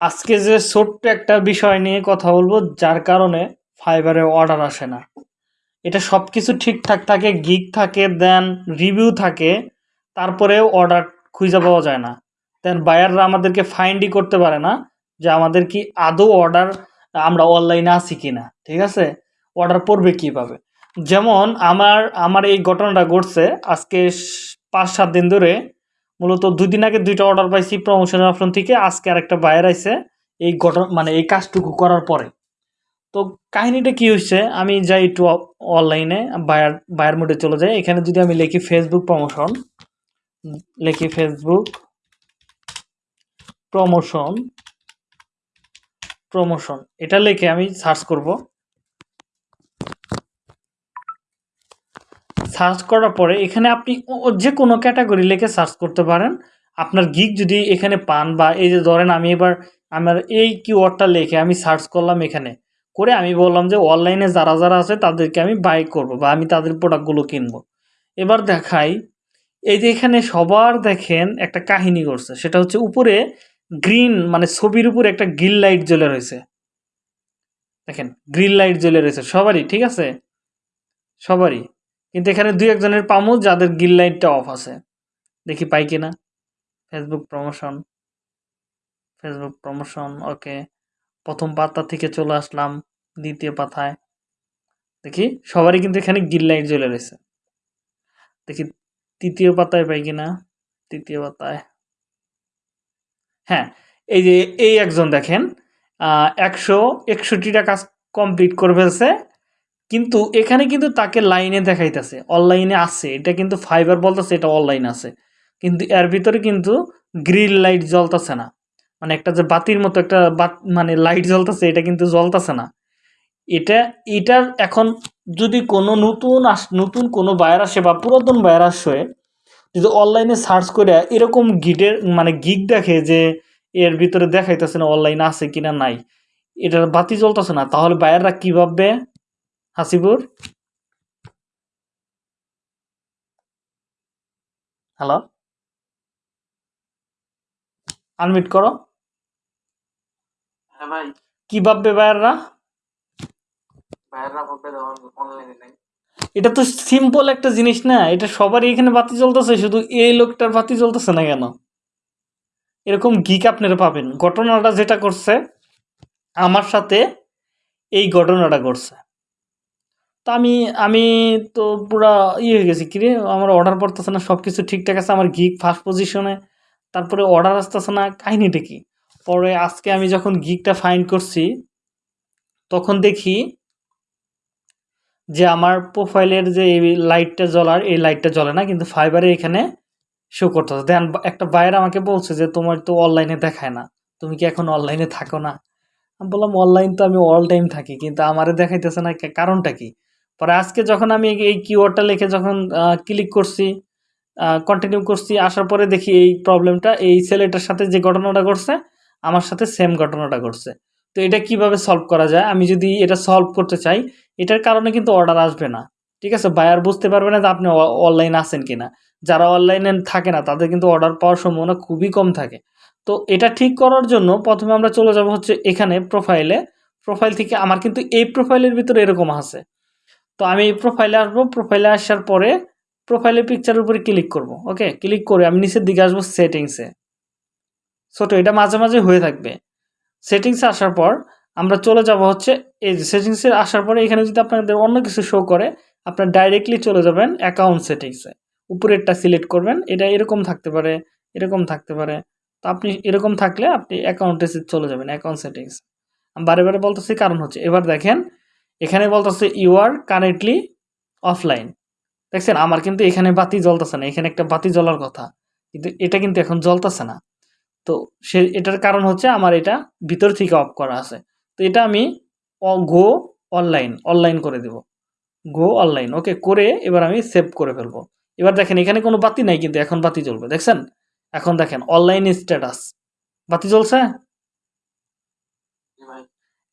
আজকে যে ছোট্ট একটা বিষয় নিয়ে কথা বলব, যার কারণে ফাইবারে অর্ডার আসে না। এটা সব কিছু ঠিকঠাক থাকে, গিগ থাকে, দেন রিভিউ থাকে তারপরেও অর্ডার খুঁজে পাওয়া যায় না। দেন বায়াররা আমাদেরকে ফাইন্ডই করতে পারে না যে আমাদের কি আদৌ অর্ডার আমরা অনলাইনে আসি কি না ঠিক আছে? অর্ডার পড়বে কীভাবে? যেমন আমার আমার এই ঘটনাটা ঘটছে আজকে পাঁচ সাত দিন ধরে মূলত দুই দিন আগে দুইটা অর্ডার পাইছি প্রমোশনের অপশন থেকে, আজকে আরেকটা বায়ার আইছে। এই ঘটনা মানে এই কাজটুকু করার পরে। তো কাহিনীটা কি হচ্ছে আমি যাই একটু অনলাইনে বায়ার বায়ার মোডে চলে যাই। এখানে যদি আমি লিখি ফেসবুক প্রমোশন লিখি ফেসবুক প্রমোশন প্রমোশন এটা লিখে আমি সার্চ করব। সার্চ করার পরে এখানে আপনি যে কোনো ক্যাটাগরি লিখে সার্চ করতে পারেন। আপনার গিগ যদি এখানে পান বা এই যে ধরেন আমি এবার আমার এই কিওয়ার্ডটা লিখে আমি সার্চ করলাম এখানে। করে আমি বললাম যে অনলাইনে যারা যারা আছে তাদেরকে আমি বাই করব বা আমি তাদের প্রোডাক্টগুলো কিনবো। এবার দেখাই, এই যে এখানে সবার দেখেন একটা কাহিনী করছে সেটা হচ্ছে উপরে গ্রিন মানে ছবির উপরে একটা গ্রিল লাইট জ্বলে রয়েছে। দেখেন গ্রিল লাইট জ্বলে রয়েছে। সবারই, ঠিক আছে? সবারই। কিন্তু এখানে দুই একজনের পামু, যাদের গিল লাইটটা অফ আছে। দেখি পাই কিনা। Facebook promotion Facebook promotion okay প্রথম পাতা থেকে চলে আসলাম, দ্বিতীয় পাতায়। দেখি, সবারই কিন্তু এখানে গিল লাইট জ্বলে রয়েছে। দেখি, তৃতীয় পাতায় পাই কিনা। তৃতীয় পাতায়। হ্যাঁ এই যে, এই একজন দেখেন একশো একষট্টিটা কাজ কমপ্লিট করে ফেলছে। কিন্তু এখানে কিন্তু তাকে লাইনে দেখাইতেছে। অনলাইনে আছে, এটা কিন্তু ফাইবার বলতেছে, এটা অনলাইন আছে। কিন্তু এর ভিতরে কিন্তু গ্রিল লাইট জ্বলতেছে না। মানে একটা যে বাতির মতো একটা বাত মানে লাইট জ্বলতেছে, এটা কিন্তু জ্বলতেছে না। এটা, এটার এখন যদি কোনো নতুন আস, নতুন কোনো বায়ার আসে বা পুরাতন বায়ার আসে যদি অনলাইনে সার্চ করে, এরকম গিটের মানে গিগ দেখে যে এর ভিতরে দেখাইতেছে না অনলাইন আছে কিনা নাই, এটার বাতি জ্বলতেছে না, তাহলে বায়াররা কি ভাববে? হাসিপুর হ্যালো আনমিট করো। হ্যাঁ ভাই। কি ভাববে বায়াররা ভাইয়েরা বলতে দেওয়ার অনলাইনে নাই। এটা তো সিম্পল একটা জিনিস না এটা সবারই এখানে বাতি জ্বলতেছে শুধু এই লোকটার বাতি জ্বলতেছে না কেন? এরকম গিক আপনারা পাবেন। ঘটনাটা যেটা করছে আমার সাথে এই ঘটনাটা ঘটছে। তো আমি আমি তো পুরা ইয়ে হয়ে গেছি কিরে আমার অর্ডার পড়তেছে না সব কিছু ঠিকঠাক আছে, আমার গিক ফার্স্ট পজিশনে তারপরে অর্ডার আসতেছে না, কাহিনিটা কি? পরে আজকে আমি যখন গিকটা ফাইন করছি, তখন দেখি যে আমার প্রোফাইলের যে এই লাইটটা জ্বলার, এই লাইটটা জ্বলে না, কিন্তু ফাইবারে এখানে শো করতে করতেছে দেন একটা বাইরে আমাকে বলছে যে, তোমার তো অনলাইনে দেখায় না, তুমি কি এখন অনলাইনে থাকো না? আমি বললাম অনলাইন তো আমি অল টাইম থাকি, কিন্তু আমারে দেখাইতেছে না কারণটা কি? পরে আজকে যখন আমি এই কিওয়ার্ডটা লিখে যখন ক্লিক করছি কন্টিনিউ করছি, আসার পরে দেখি এই প্রবলেমটা এই ছেলেটার সাথে যে ঘটনাটা ঘটছে, আমার সাথে সেম ঘটনাটা ঘটছে। তো এটা কীভাবে সলভ করা যায়? আমি যদি এটা সলভ করতে চাই, এটার কারণে কিন্তু অর্ডার আসবে না। ঠিক আছে? বায়ার বুঝতে পারবে না যে আপনি অনলাইন আছেন কিনা। যারা অনলাইনে থাকে না, তাদের কিন্তু অর্ডার পাওয়ার সম্ভাবনা খুবই কম থাকে। তো এটা ঠিক করার জন্য প্রথমে আমরা চলে যাব হচ্ছে এখানে প্রোফাইলে প্রোফাইল থেকে আমার কিন্তু এই প্রোফাইলের ভিতরে এরকম আছে। তো আমি প্রোফাইলে আসব। প্রোফাইলে আসার পরে প্রোফাইলের পিকচারের উপরে ক্লিক করব। ওকে ক্লিক করে আমি নিচের দিকে আসব সেটিংসে ছোটো এটা মাঝে মাঝে হয়ে থাকবে। সেটিংসে আসার পর আমরা চলে যাব হচ্ছে এই যে সেটিংসে আসার পরে এখানে যদি আপনাদের অন্য কিছু শো করে, আপনার ডাইরেক্টলি চলে যাবেন অ্যাকাউন্ট সেটিংসে উপরেরটা সিলেক্ট করবেন। এটা এরকম থাকতে পারে, এরকম থাকতে পারে। তো আপনি এরকম থাকলে আপনি অ্যাকাউন্টে চলে যাবেন অ্যাকাউন্ট সেটিংস বারে বারে বলতেছি কারণ হচ্ছে, এবার দেখেন এখানে বলতেছে ইউ আর কারেন্টলি অফলাইন দেখছেন, আমার কিন্তু এখানে বাতি জ্বলতেছে না, এখানে একটা বাতি জ্বলার কথা। কিন্তু এটা কিন্তু এখন জ্বলতেছে না। তো সে, এটার কারণ হচ্ছে আমার এটা ভিতর থেকে অফ করা আছে। তো এটা আমি গো অনলাইন অনলাইন করে দেব। গো অনলাইন ওকে করে এবার আমি সেভ করে ফেলব। এবার দেখেন, এখানে কোনো বাতি নাই, কিন্তু এখন বাতি জ্বলবে। দেখছেন? এখন দেখেন অনলাইন স্ট্যাটাস বাতি জ্বলছে?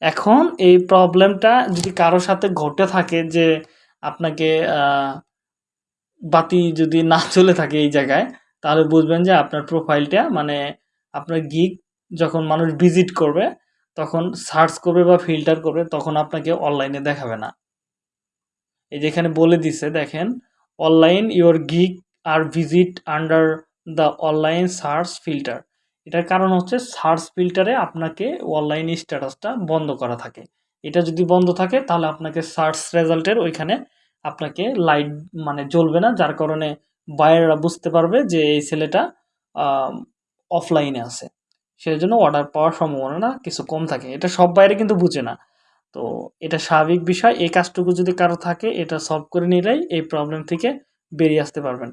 এখন এই প্রবলেমটা যদি কারোর সাথে ঘটে থাকে যে আপনাকে বাতি যদি না চলে থাকে এই জায়গায়, তাহলে বুঝবেন যে আপনার প্রোফাইলটা মানে আপনার গিগ যখন মানুষ ভিজিট করবে, তখন সার্চ করবে বা ফিল্টার করবে, তখন আপনাকে অনলাইনে দেখাবে না। এই যেখানে বলে দিছে, দেখেন online your gig R visit under the online search filter এটার কারণ হচ্ছে সার্চ ফিল্টারে আপনাকে অনলাইন স্ট্যাটাসটা বন্ধ করা থাকে। এটা যদি বন্ধ থাকে, তাহলে আপনাকে সার্চ রেজাল্টের ওইখানে আপনাকে লাইট মানে জ্বলবে না, যার কারণে বায়াররা বুঝতে পারবে যে এই ছেলেটা অফলাইনে আছে। সেই জন্য অর্ডার পাওয়ার সম্ভাবনা কিছু কম থাকে। এটা সব বাইরে কিন্তু বুঝে না। তো এটা স্বাভাবিক বিষয়। এই কাজটুকু যদি কারও থাকে, এটা সলভ করে নিলেই এই প্রবলেম থেকে বেরিয়ে আসতে পারবেন।